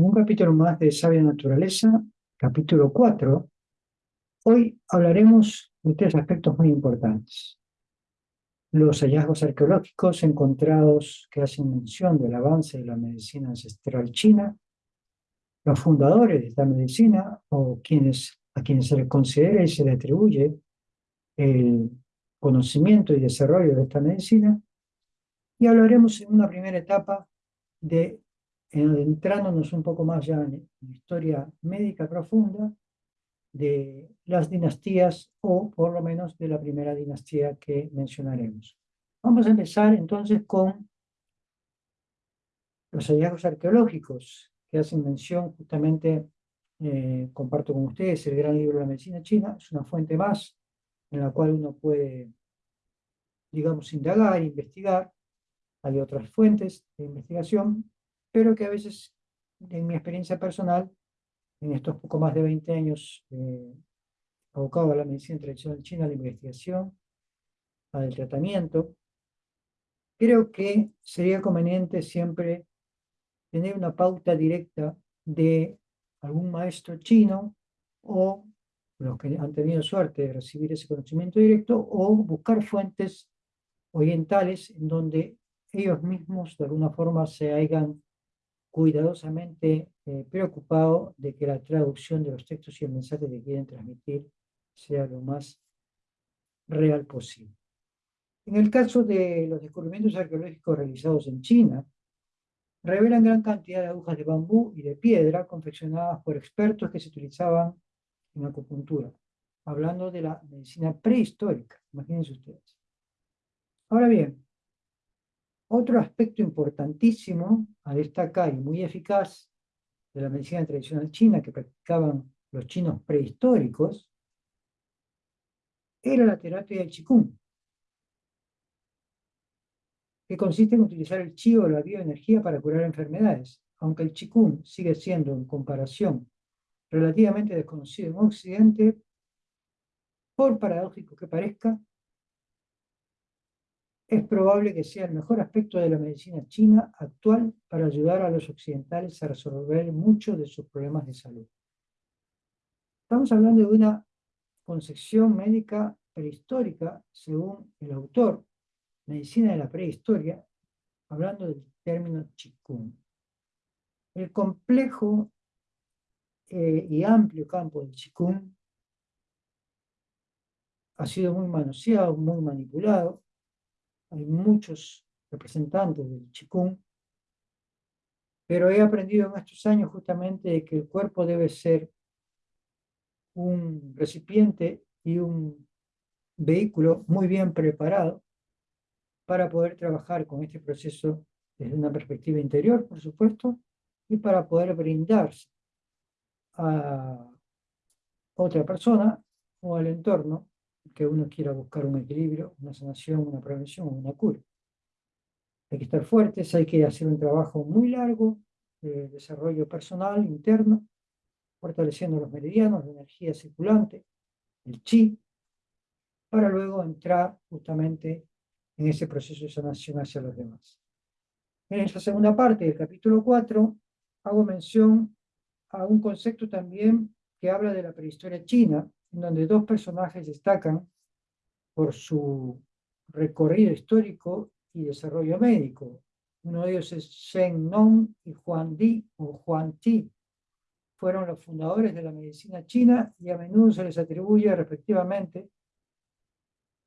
en un capítulo más de Sabia Naturaleza, capítulo 4, hoy hablaremos de tres aspectos muy importantes. Los hallazgos arqueológicos encontrados que hacen mención del avance de la medicina ancestral china, los fundadores de esta medicina o quienes, a quienes se les considera y se les atribuye el conocimiento y desarrollo de esta medicina, y hablaremos en una primera etapa de adentrándonos un poco más ya en la historia médica profunda de las dinastías o por lo menos de la primera dinastía que mencionaremos. Vamos a empezar entonces con los hallazgos arqueológicos que hacen mención justamente, eh, comparto con ustedes el gran libro de la medicina china, es una fuente más en la cual uno puede, digamos, indagar, investigar. Hay otras fuentes de investigación, pero que a veces, en mi experiencia personal, en estos poco más de 20 años eh, abocado a la medicina tradicional china, a la investigación, al tratamiento, creo que sería conveniente siempre tener una pauta directa de algún maestro chino o los que han tenido suerte de recibir ese conocimiento directo o buscar fuentes orientales en donde ellos mismos de alguna forma se hayan cuidadosamente eh, preocupado de que la traducción de los textos y el mensaje que quieren transmitir sea lo más real posible. En el caso de los descubrimientos arqueológicos realizados en China, revelan gran cantidad de agujas de bambú y de piedra confeccionadas por expertos que se utilizaban en acupuntura, hablando de la medicina prehistórica, imagínense ustedes. Ahora bien, otro aspecto importantísimo a destacar y muy eficaz de la medicina tradicional china que practicaban los chinos prehistóricos era la terapia del Qigong, que consiste en utilizar el chi o la bioenergía para curar enfermedades, aunque el Qigong sigue siendo en comparación relativamente desconocido en Occidente, por paradójico que parezca, es probable que sea el mejor aspecto de la medicina china actual para ayudar a los occidentales a resolver muchos de sus problemas de salud. Estamos hablando de una concepción médica prehistórica, según el autor, Medicina de la Prehistoria, hablando del término Qigong. El complejo eh, y amplio campo del Qigong ha sido muy manoseado, muy manipulado, hay muchos representantes del Qigong, pero he aprendido en estos años justamente que el cuerpo debe ser un recipiente y un vehículo muy bien preparado para poder trabajar con este proceso desde una perspectiva interior, por supuesto, y para poder brindarse a otra persona o al entorno que uno quiera buscar un equilibrio, una sanación, una prevención una cura. Hay que estar fuertes, hay que hacer un trabajo muy largo de desarrollo personal, interno, fortaleciendo los meridianos, la energía circulante, el chi, para luego entrar justamente en ese proceso de sanación hacia los demás. En esta segunda parte del capítulo 4 hago mención a un concepto también que habla de la prehistoria china, en donde dos personajes destacan por su recorrido histórico y desarrollo médico. Uno de ellos es Shen Nong y Juan Di o Juan Ti. Fueron los fundadores de la medicina china y a menudo se les atribuye respectivamente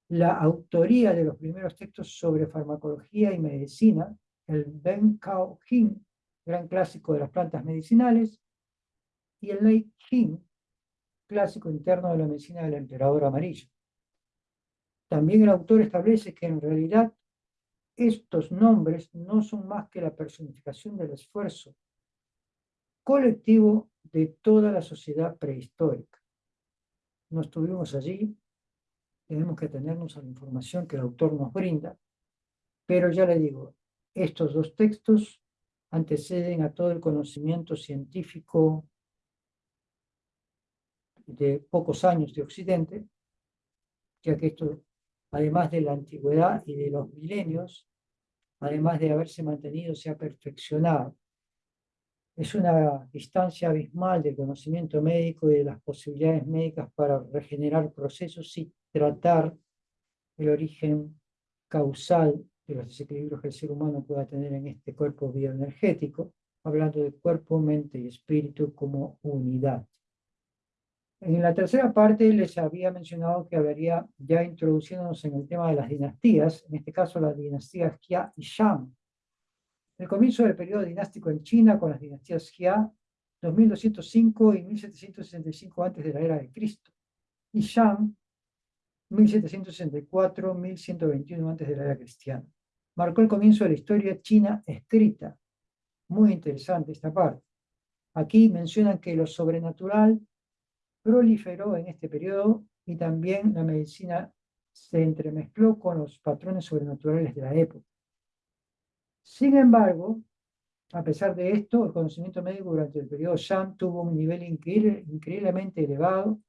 la autoría de los primeros textos sobre farmacología y medicina, el Ben Cao Jing, gran clásico de las plantas medicinales, y el Lei Jing, clásico interno de la medicina del emperador amarillo. También el autor establece que en realidad estos nombres no son más que la personificación del esfuerzo colectivo de toda la sociedad prehistórica. No estuvimos allí, tenemos que atenernos a la información que el autor nos brinda, pero ya le digo, estos dos textos anteceden a todo el conocimiento científico de pocos años de Occidente, ya que esto, además de la antigüedad y de los milenios, además de haberse mantenido, se ha perfeccionado. es una distancia abismal del conocimiento médico y de las posibilidades médicas para regenerar procesos y tratar el origen causal de los desequilibrios que el ser humano pueda tener en este cuerpo bioenergético, hablando de cuerpo, mente y espíritu como unidad. En la tercera parte les había mencionado que habría ya introduciéndonos en el tema de las dinastías, en este caso las dinastías Jia y Shang. El comienzo del periodo dinástico en China con las dinastías Jia, 2205 y 1765 antes de la era de Cristo, y Shang, 1764-1121 antes de la era cristiana. Marcó el comienzo de la historia china escrita. Muy interesante esta parte. Aquí mencionan que lo sobrenatural proliferó en este periodo y también la medicina se entremezcló con los patrones sobrenaturales de la época. Sin embargo, a pesar de esto, el conocimiento médico durante el periodo Shang tuvo un nivel increíblemente elevado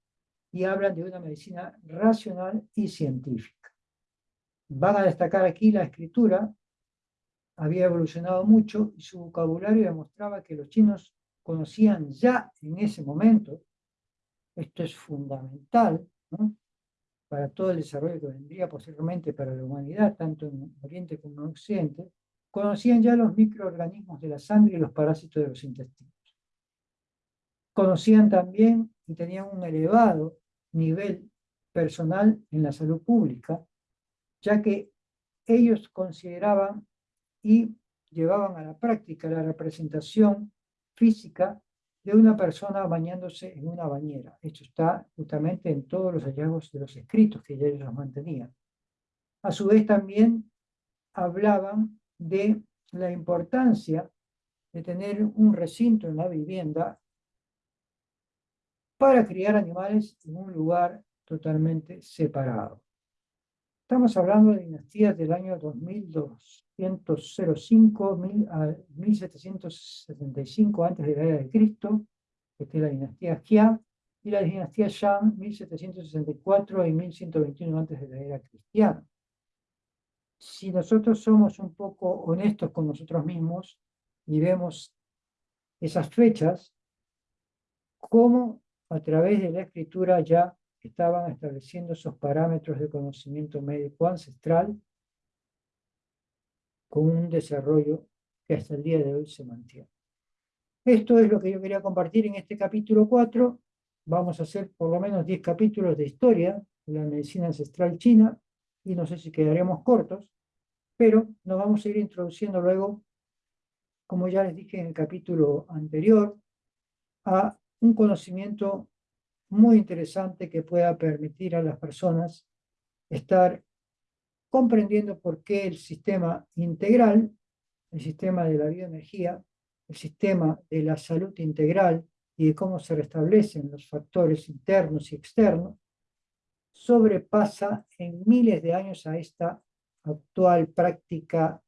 y hablan de una medicina racional y científica. Van a destacar aquí la escritura, había evolucionado mucho y su vocabulario demostraba que los chinos conocían ya en ese momento esto es fundamental para todo el desarrollo que vendría posteriormente para la humanidad, tanto en Oriente como en Occidente, conocían ya los microorganismos de la sangre y los parásitos de los intestinos. Conocían también y tenían un elevado nivel personal en la salud pública, ya que ellos consideraban y llevaban a la práctica la representación física de una persona bañándose en una bañera. Esto está justamente en todos los hallazgos de los escritos que ya ellos mantenían. A su vez también hablaban de la importancia de tener un recinto en la vivienda para criar animales en un lugar totalmente separado. Estamos hablando de dinastías del año 2205 a 1775 antes de la era de Cristo, que es la dinastía Jia, y la dinastía Shang, 1764 y 1121 antes de la era cristiana. Si nosotros somos un poco honestos con nosotros mismos y vemos esas fechas, cómo a través de la escritura ya estaban estableciendo esos parámetros de conocimiento médico ancestral con un desarrollo que hasta el día de hoy se mantiene. Esto es lo que yo quería compartir en este capítulo 4. Vamos a hacer por lo menos 10 capítulos de historia de la medicina ancestral china y no sé si quedaremos cortos, pero nos vamos a ir introduciendo luego, como ya les dije en el capítulo anterior, a un conocimiento muy interesante que pueda permitir a las personas estar comprendiendo por qué el sistema integral, el sistema de la bioenergía, el sistema de la salud integral y de cómo se restablecen los factores internos y externos, sobrepasa en miles de años a esta actual práctica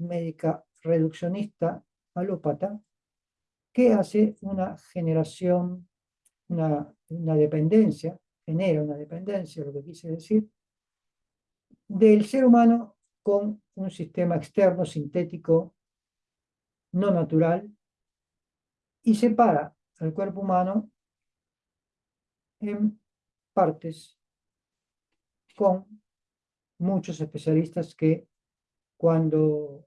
médica reduccionista alópata, que hace una generación una, dependencia, genera una dependencia, lo que quise decir, del ser humano con un sistema externo sintético no natural y separa al cuerpo humano en partes con muchos especialistas que cuando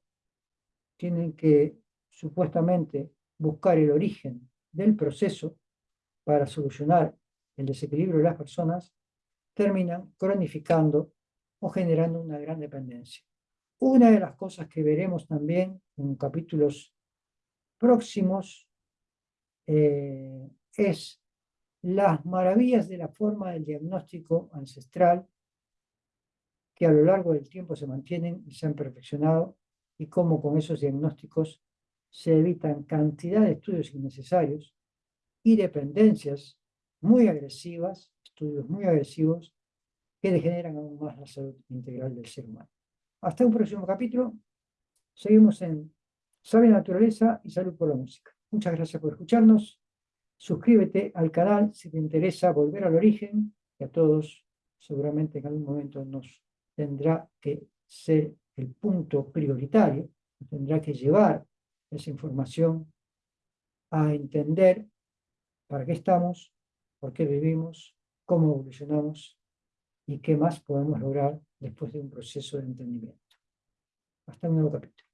tienen que supuestamente buscar el origen del proceso para solucionar el desequilibrio de las personas, terminan cronificando o generando una gran dependencia. Una de las cosas que veremos también en capítulos próximos eh, es las maravillas de la forma del diagnóstico ancestral que a lo largo del tiempo se mantienen y se han perfeccionado y cómo con esos diagnósticos se evitan cantidad de estudios innecesarios y dependencias muy agresivas, estudios muy agresivos, que degeneran aún más la salud integral del ser humano. Hasta un próximo capítulo. Seguimos en Sabe Naturaleza y Salud por la Música. Muchas gracias por escucharnos. Suscríbete al canal si te interesa volver al origen, que a todos seguramente en algún momento nos tendrá que ser el punto prioritario, nos tendrá que llevar esa información a entender para qué estamos, por qué vivimos, cómo evolucionamos y qué más podemos lograr después de un proceso de entendimiento. Hasta un nuevo capítulo.